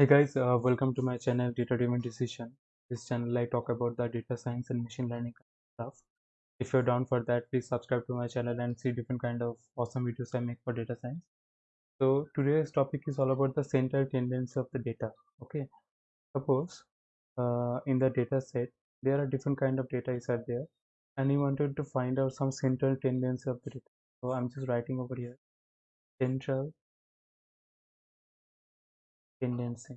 Hey guys, uh, welcome to my channel Data Driven Decision. This channel I talk about the data science and machine learning stuff. If you're down for that, please subscribe to my channel and see different kind of awesome videos I make for data science. So today's topic is all about the central tendency of the data. Okay, suppose uh, in the data set there are different kind of data is are there, and you wanted to find out some central tendency of the data. So I'm just writing over here central tendency.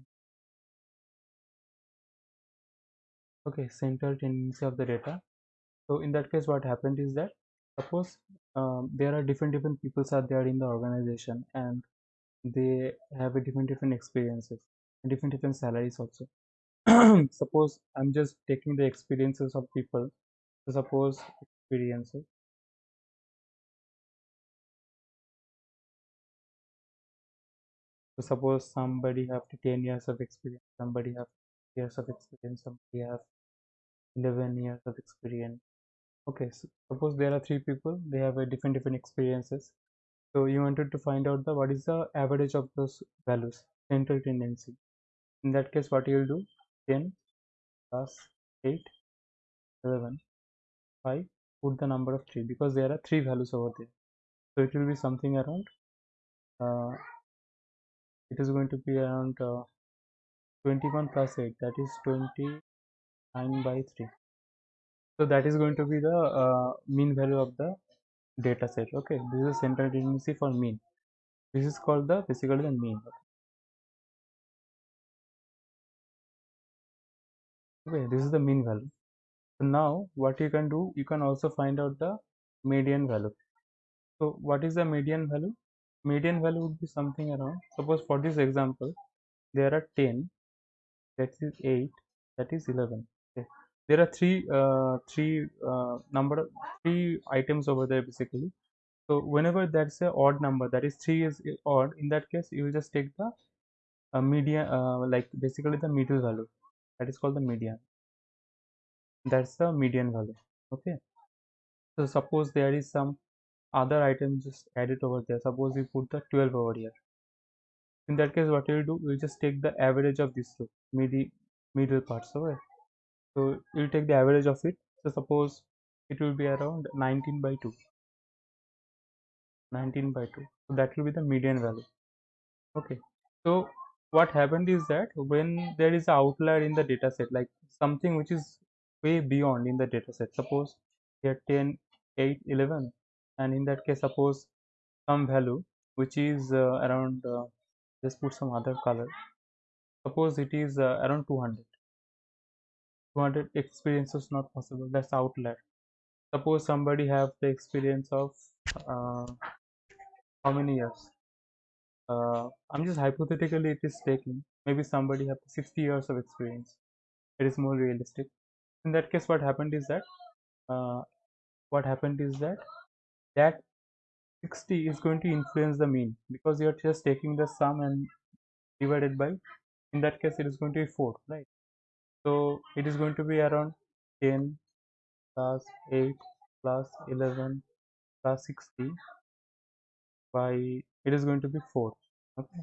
Okay central tendency of the data. So in that case what happened is that suppose um, there are different different peoples are there in the organization and they have a different different experiences and different different salaries also. Suppose i'm just taking the experiences of people. So suppose experiences suppose somebody have 10 years of experience somebody have years of experience somebody have 11 years of experience. Okay so suppose there are three people they have a different different experiences. So you wanted to find out the what is the average of those values central tendency? In that case what you will do? 10 plus 8 11 5 put the number of 3 because there are three values over there. So it will be something around uh, it is going to be around uh, 21 plus 8 that is 29 by 3 so that is going to be the uh, mean value of the data set. Okay this is central tendency for mean. This is called the basically the mean. Okay this is the mean value. So now what you can do you can also find out the median value. So what is the median value median value would be something around suppose for this example there are 10 that is 8 that is 11 okay. There are three uh, three uh, number three items over there basically. So whenever that's a odd number that is 3 is odd in that case you will just take the uh, median uh, like basically the middle value. That is called the median. That's the median value. Okay. So suppose there is some other item just add it over there. Suppose we put the 12 over here. In that case what you'll do you'll just take the average of this middle parts okay so you'll take the average of it. So suppose it will be around 19 by 2 19 by 2 so that will be the median value. Okay. So what happened is that when there is an outlier in the data set like something which is way beyond in the data set suppose here 10 8 11 and in that case suppose some value which is uh, around uh, just put some other color. Suppose it is uh, around 200 200 experience is not possible. That's outlier. Suppose somebody have the experience of uh, how many years? Uh, i'm just hypothetically it is taking maybe somebody have 60 years of experience. It is more realistic. In that case what happened is that uh, what happened is that that 60 is going to influence the mean because you're just taking the sum and divided by in that case it is going to be 4 right? So it is going to be around 10 plus 8 plus 11 plus 60 by it is going to be 4 okay?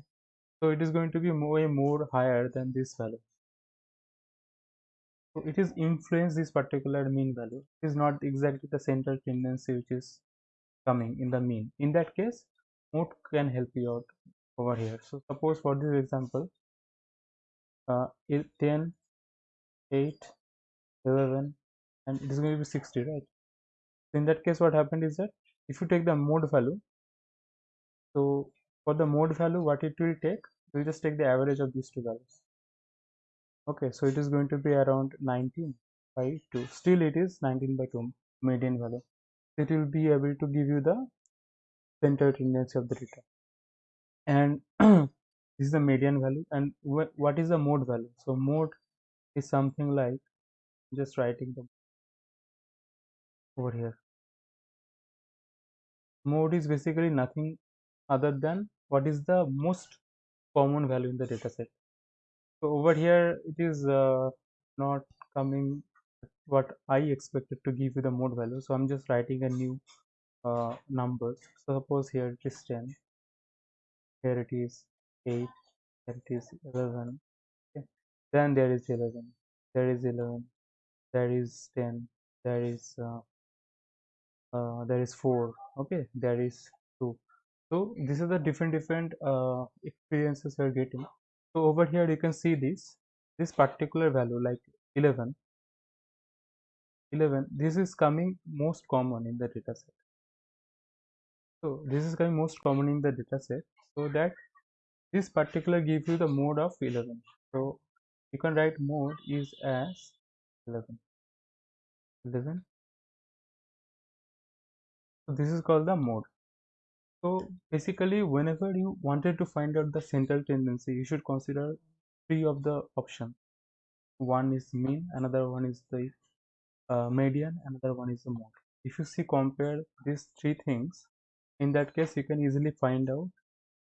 So it is going to be way more higher than this value. So it is influence this particular mean value. It is not exactly the central tendency which is coming in the mean. In that case mode can help you out over here. So suppose for this example uh, 10 8 11 and it is going to be 60 right? So in that case what happened is that if you take the mode value so for the mode value what it will take we just take the average of these two values. Okay so it is going to be around 19 by 2 still it is 19 by 2 median value it will be able to give you the center tendency of the data. And this is the median value. And wh what is the mode value? So mode is something like just writing them over here. Mode is basically nothing other than what is the most common value in the data set so over here it is uh, not coming what I expected to give you the mode value. So I'm just writing a new uh, number. So suppose here it is 10 here it is 8 here it is 11 okay. Then there is 11 there is 11 there is 10 there is uh, uh, there is 4 okay. There is 2 so this is the different different uh, experiences you're getting. So over here you can see this. This particular value like 11 11 this is coming most common in the data set. So this is coming most common in the data set so that this particular gives you the mode of 11 so you can write mode is as 11 11 so this is called the mode. So basically whenever you wanted to find out the central tendency you should consider three of the options. One is mean another one is the uh, median another one is the mode. If you see compare these three things in that case you can easily find out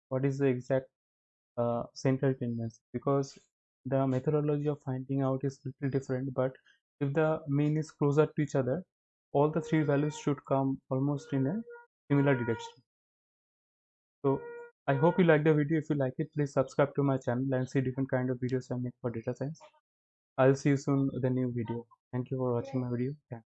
what is the exact uh, central tendency because the methodology of finding out is little different but if the mean is closer to each other all the three values should come almost in a similar direction. So i hope you like the video. If you like it please subscribe to my channel and see different kind of videos i make for data science. I'll see you soon with a new video thank you for watching my video